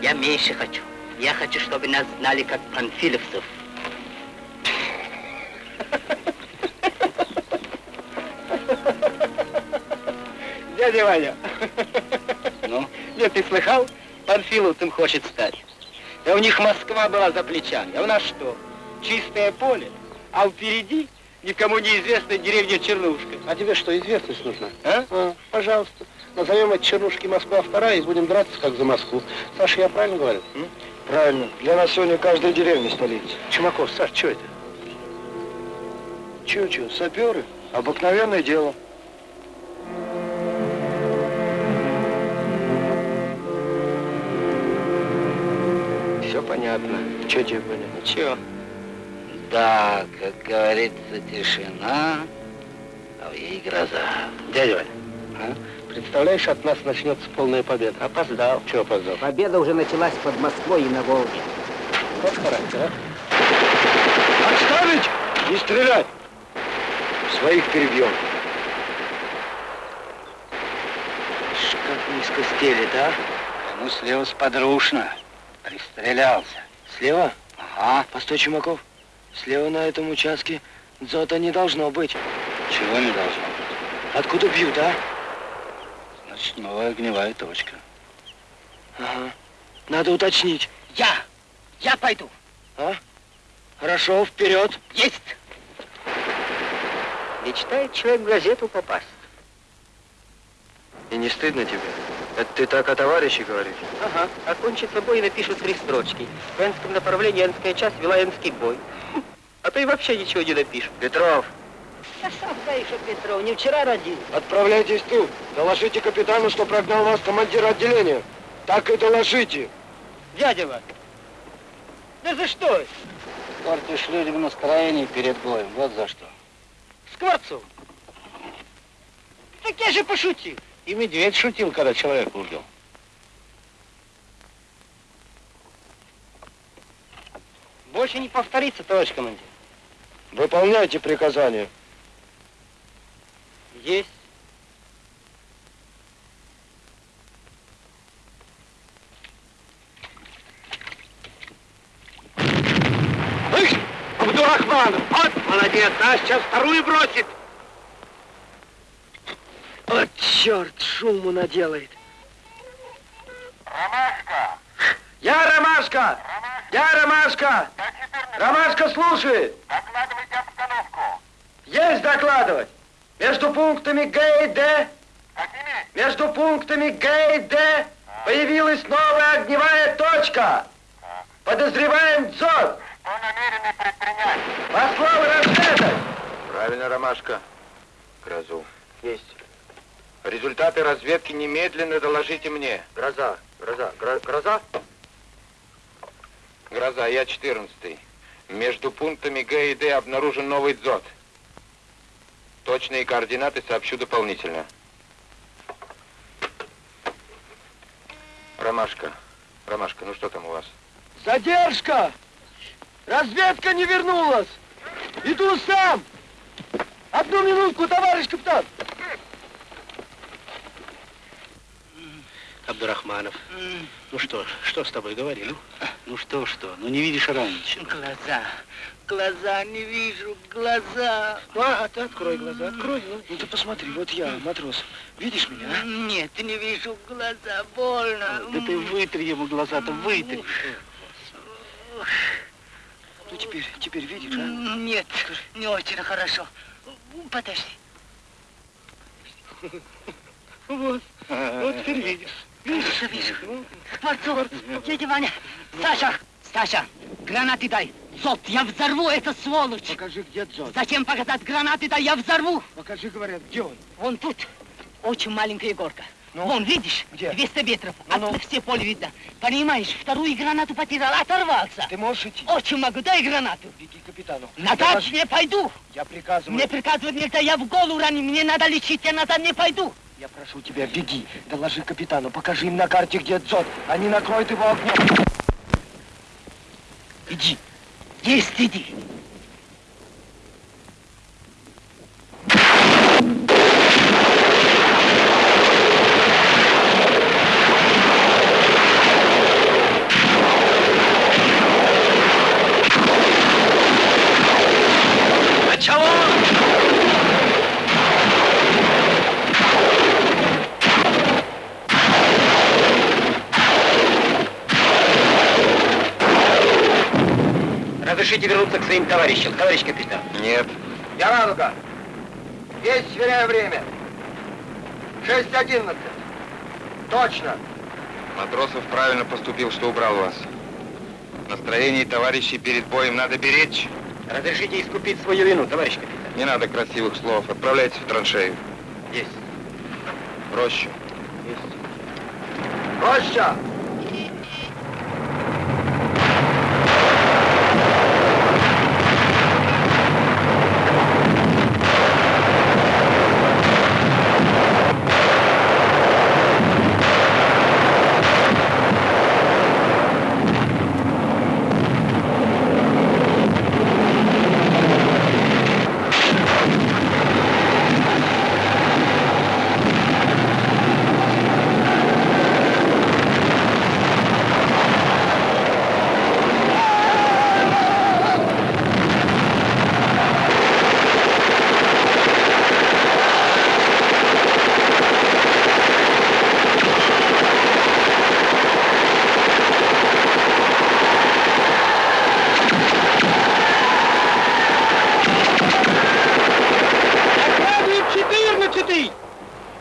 я меньше хочу. Я хочу, чтобы нас знали как панфиловцев. Дядя Ваня. Ну? Нет, ты слыхал? Панфиловцем хочет стать. Да у них Москва была за плечами. А у нас что? Чистое поле. А впереди никому неизвестная деревня Чернушка. А тебе что, известность нужна? А? пожалуйста. Назовем от Чернушки Москва вторая и будем драться, как за Москву. Саша, я правильно говорю? м? Правильно. Для нас сегодня каждая деревня столица. Чумаков, Саш, что это? Чё-чё, саперы? Обыкновенное дело. Все понятно. Чё тебе понятно? Ничего. Да, как говорится, тишина, А в ей гроза. Дядя Ваня, а? представляешь, от нас начнется полная победа. Опоздал. Чего опоздал? Победа уже началась под Москвой и на Волге. Вот характер, а? Отставить! Не стрелять! Своих перебьем. Как низко стелит, а? Ну, слева сподручно. Пристрелялся. Слева? Ага. Постой, Чумаков. Слева на этом участке дзота не должно быть. Чего не должно быть? Откуда бьют, а? Значит, новая огневая точка. Ага. Надо уточнить. Я! Я пойду. А? Хорошо, вперед. Есть! Мечтает человек в газету попасть. И не стыдно тебе? Это ты так о товарище говоришь? Ага. Окончится бой и напишут три строчки. В Энском направлении Энская часть вела Энский бой. А и вообще ничего не напишут. Петров, А сам знаешь, Петров не вчера родил. отправляйтесь тут. Доложите капитану, что прогнал вас командир отделения. Так и доложите. Дядя да за что? Портишь людям настроение перед боем. Вот за что. Скворцов. Так я же пошутил. И медведь шутил, когда человек убил. Больше не повторится, товарищ командир. Выполняйте приказания. Есть. Абдурахманов! Вот молодец, а сейчас вторую бросит. О, черт, шуму наделает. Ромашка! Я Ромашка! Я Ромашка! Ромашка слушает! Докладывайте обстановку. Есть докладывать! Между пунктами Г и Д, Какими? между пунктами Г и Д появилась новая огневая точка. Подозреваем дзот. Что намерены предпринять? Послал разведать. Правильно, Ромашка. Грозу. Есть. Результаты разведки немедленно доложите мне. Гроза, гроза, гро- гроза. Гроза, я 14 Между пунктами Г и Д обнаружен новый дзот. Точные координаты сообщу дополнительно. Ромашка, Ромашка, ну что там у вас? Задержка! Разведка не вернулась! Иду сам! Одну минутку, товарищ капитан! Абдурахманов. Ну что, что с тобой говорили? Ну что, что? Ну не видишь раньше. Глаза. Глаза не вижу. Глаза. А, а ты открой глаза, открой. Ну, ну ты посмотри, вот я, матрос. Видишь меня, а? Нет, не вижу. Глаза. Больно. Да ты вытри ему глаза-то, вытри. Ну теперь, теперь видишь, а? Нет, не очень хорошо. Подожди. Вот, вот теперь видишь. Вижу, вижу. Скворцов, дядя Ваня. Саша, Саша, гранаты дай. Зод, я взорву эту сволочь. Покажи, где дзот. Зачем показать гранаты, да я взорву. Покажи, говорят, где он? Вон тут. Очень маленькая горка. Ну? Вон, видишь? Где? 200 метров. Ну-ну. Отсюда все поле видно. Понимаешь, вторую гранату потерял, оторвался. Ты можешь идти? Очень могу, дай гранату. Беги к капитану. Назад Доложи. не пойду. Я приказываю. Мне приказывать нельзя, я в голову ранен, мне надо лечить, я назад не пойду. Я прошу тебя, беги. Доложи капитану, покажи им на карте, где дзот. Они накроют его огнем. Иди. Есть, иди. Разрешите вернуться к своим товарищам, товарищ капитан. Нет. Я Радуга. Есть сверяю время. 6.11. Точно. Матросов правильно поступил, что убрал вас. Настроение товарищей перед боем надо беречь. Разрешите искупить свою вину, товарищ капитан. Не надо красивых слов. Отправляйтесь в траншею. Есть. В рощу. Роща.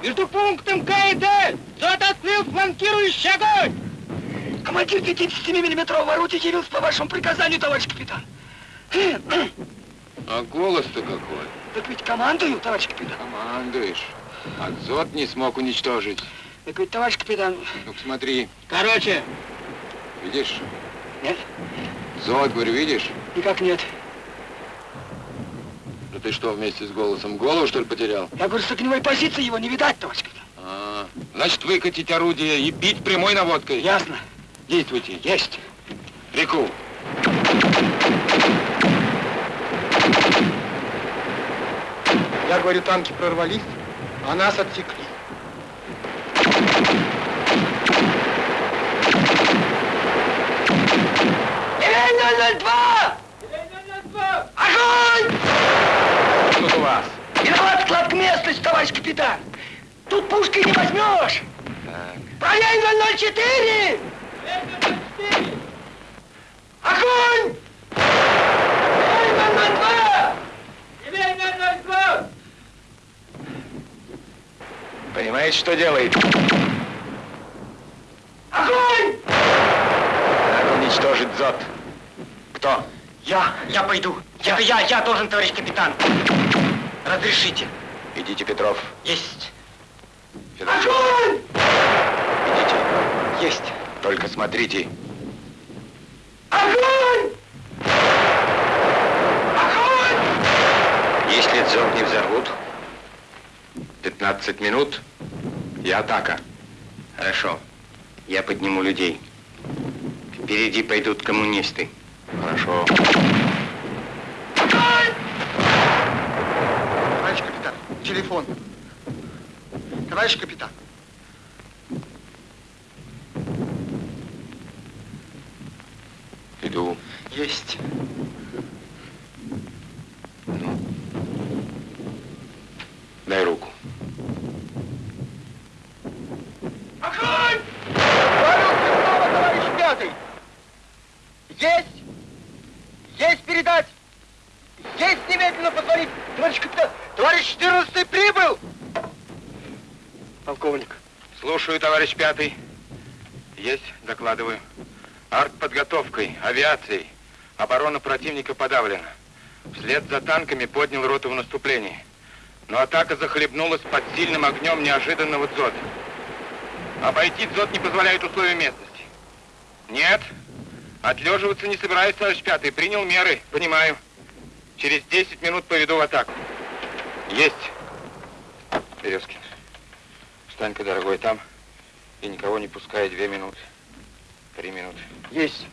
Между пунктом К и Д зод открыл фланкирующий огонь! Командир 57-миллиметрового орудия явился по вашему приказанию, товарищ капитан. А голос-то какой? Так ведь командую, товарищ капитан. Командуешь. А дзот не смог уничтожить. Так ведь, товарищ капитан... ну смотри. Короче. Видишь? Нет. Зод, говорю, видишь? Никак нет. Ну ты что, вместе с голосом голову, что ли, потерял? Я говорю, с огневой позиции его не видать, товарищ капитан. А, значит, выкатить орудие и бить прямой наводкой. Ясно. Действуйте. Есть. Реку. Я говорю, танки прорвались, а нас отсекли. Ивень 002! Огонь! Тут у вас. Виноват склад местность, товарищ капитан. Тут пушкой не возьмешь. Проверь 004! Огонь! Ивень 002! Ивень 002! Понимаете, что делает? Огонь! Надо уничтожить Зод. Кто? Я, я пойду. Это я, я должен, товарищ капитан. Разрешите. Идите, Петров. Есть. Федорчук. Огонь! Идите. Есть. Только смотрите. Огонь! Огонь! Если Дзот не взорвут, 15 минут и атака. Хорошо. Я подниму людей. Впереди пойдут коммунисты. Хорошо. Товарищ капитан, телефон. Товарищ капитан. Иду. Есть. Дай руку. Огонь! Говорю Петрова, товарищ пятый. Есть! Есть передать! Есть немедленно позвонить! Товарищ капитан! Товарищ 14 прибыл! Полковник. Слушаю, товарищ пятый. Есть, докладываю. Артподготовкой, авиацией. Оборона противника подавлена. Вслед за танками поднял роту в наступлении. Но атака захлебнулась под сильным огнем неожиданного дзота. Обойти дзот не позволяет условия местности. Нет, отлеживаться не собираюсь, товарищ пятый. Принял меры, понимаю. Через 10 минут поведу в атаку. Есть. Березкин, встань-ка, дорогой, там. И никого не пускай две минуты. Три минуты. Есть.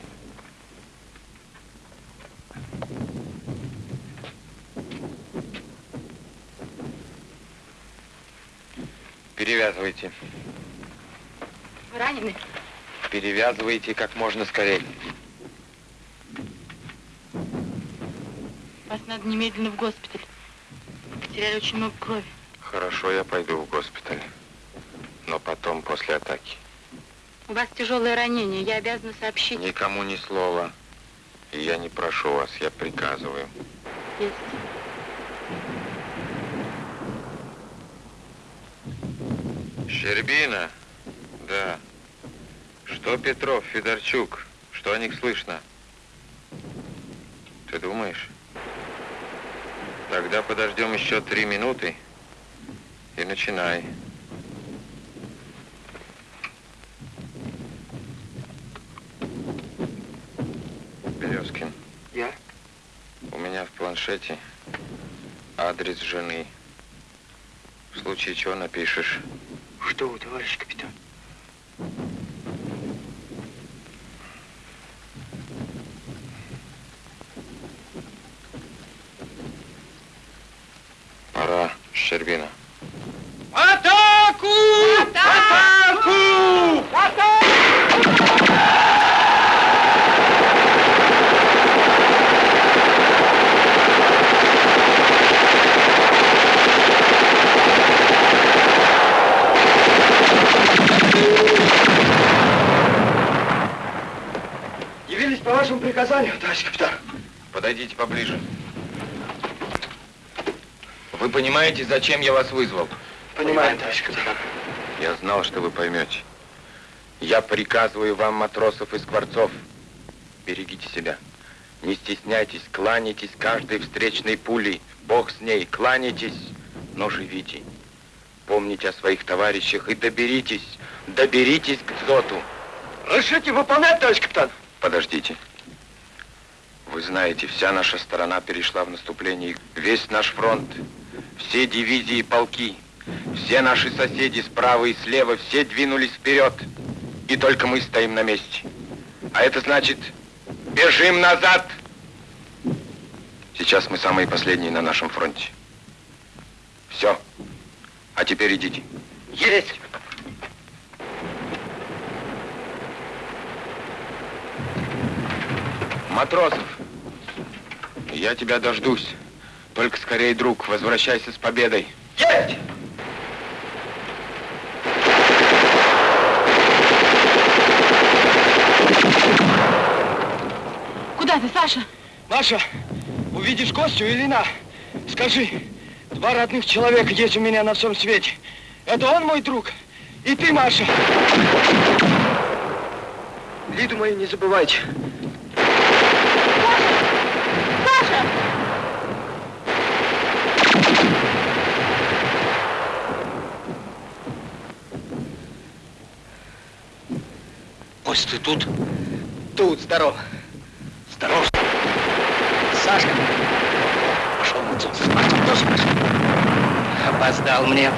Перевязывайте. Вы ранены? Перевязывайте как можно скорее. Вас надо немедленно в госпиталь. Потеряли очень много крови. Хорошо, я пойду в госпиталь. Но потом, после атаки. У вас тяжелое ранение. Я обязана сообщить. Никому ни слова. И я не прошу вас, я приказываю. Есть. Щербина? Да. Что Петров, Федорчук? Что о них слышно? Ты думаешь? Тогда подождем еще три минуты и начинай. Березкин. Я? У меня в планшете адрес жены. В случае чего напишешь. Что вы, товарищ капитан? Пора, Щербина. Атаку! Атаку! Явились по вашему приказанию, товарищ капитан. Подойдите поближе. Вы понимаете, зачем я вас вызвал? Понимаем, товарищ капитан. Я знал, что вы поймете. Я приказываю вам, матросов и скворцов, берегите себя. Не стесняйтесь, кланяйтесь каждой встречной пулей. Бог с ней, кланяйтесь, но живите. Помните о своих товарищах и доберитесь, доберитесь к дзоту. Разрешите выполнять, товарищ капитан? Подождите. Вы знаете, вся наша сторона перешла в наступление. Весь наш фронт, все дивизии и полки, все наши соседи справа и слева, все двинулись вперед. И только мы стоим на месте. А это значит, бежим назад. Сейчас мы самые последние на нашем фронте. Все. А теперь идите. Есть. Матросов, я тебя дождусь. Только скорее, друг, возвращайся с победой. Есть! Куда ты, Саша? Маша, увидишь Костю или на? Скажи, два родных человека есть у меня на всем свете. Это он мой друг, и ты, Маша. Лиду мою не забывайте. Саша! Кость, ты тут? Тут, здоров. Здоров. Сашка. Пошел на. Опоздал мне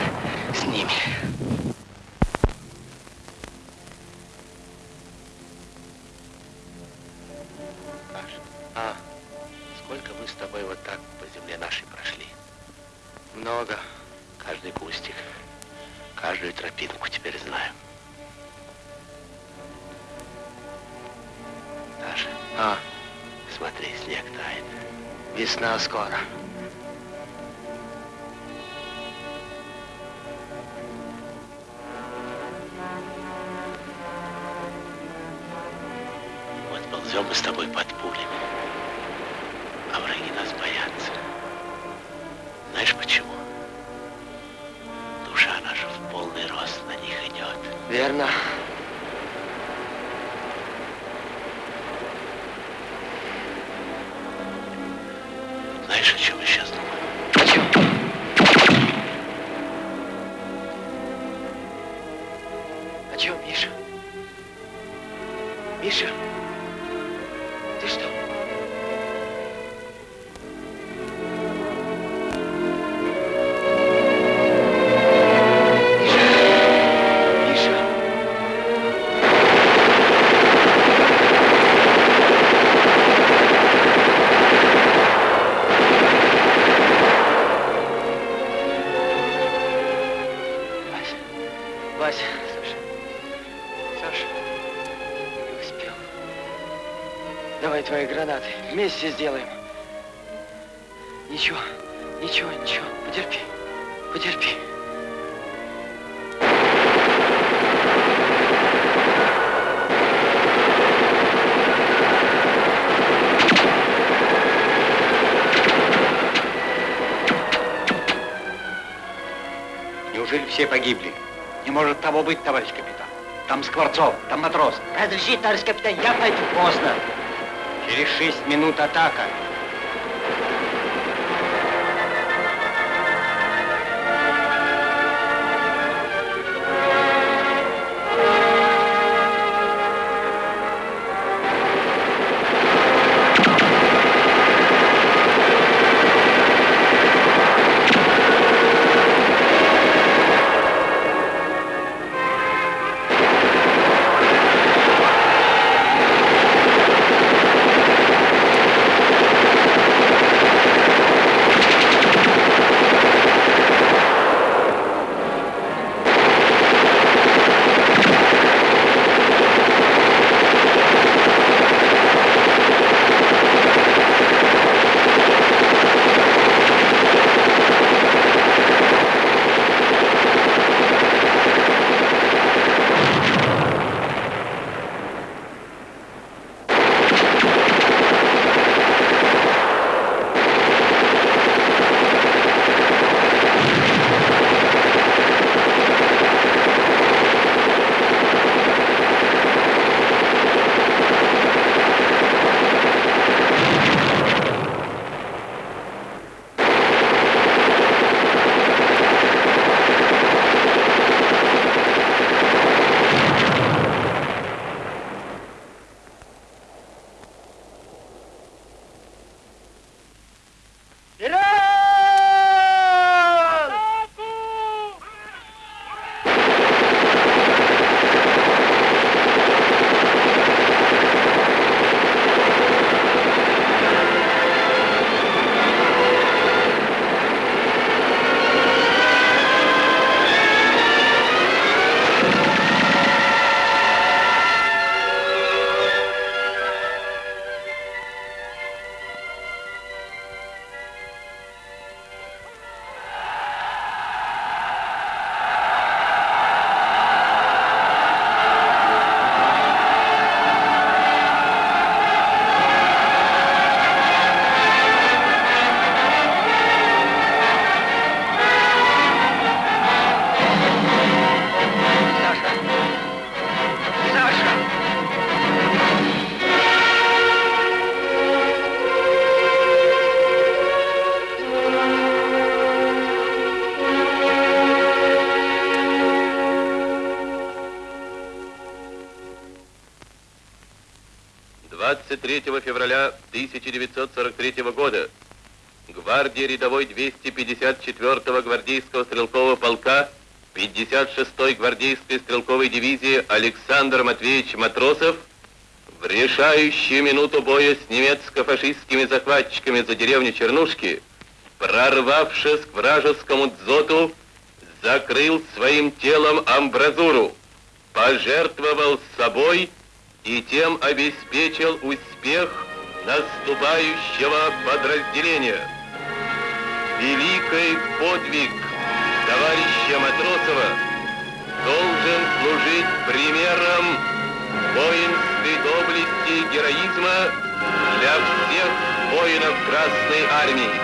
вместе сделаем. Ничего, ничего, ничего, потерпи, потерпи. Неужели все погибли? Не может того быть, товарищ капитан. Там Скворцов, там матрос. Разреши, товарищ капитан, я пойду. Поздно. Через шесть минут атака. 23 февраля 1943 года. Гвардии рядовой 254-го гвардейского стрелкового полка 56-й гвардейской стрелковой дивизии Александр Матвеевич Матросов в решающую минуту боя с немецко-фашистскими захватчиками за деревню Чернушки, прорвавшись к вражескому дзоту, закрыл своим телом амбразуру, пожертвовал собой и тем обеспечил успех наступающего подразделения. Великий подвиг товарища Матросова должен служить примером воинской доблести и героизма для всех воинов Красной Армии.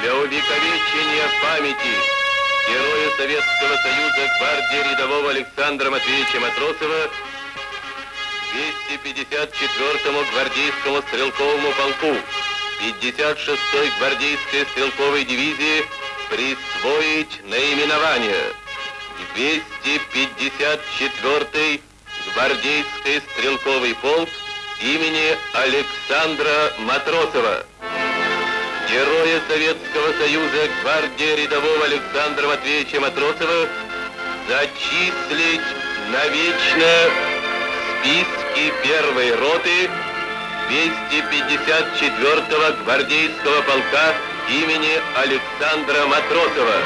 Для увековечения памяти героя Советского Союза гвардии рядового Александра Матвеевича Матросова 254-му гвардейскому стрелковому полку 56-й гвардейской стрелковой дивизии присвоить наименование 254-й гвардейский стрелковый полк имени Александра Матросова. Героя Советского Союза гвардии рядового Александра Матвеевича Матросова зачислить навечно в списке первой роты 254-го гвардейского полка имени Александра Матросова.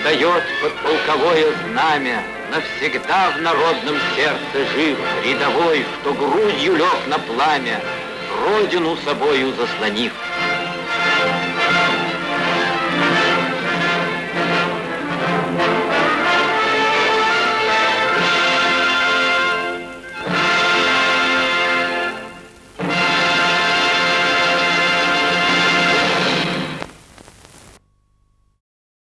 Встает под полковое знамя, навсегда в народном сердце жив, рядовой, что грудью лег на пламя, родину собою заслонив.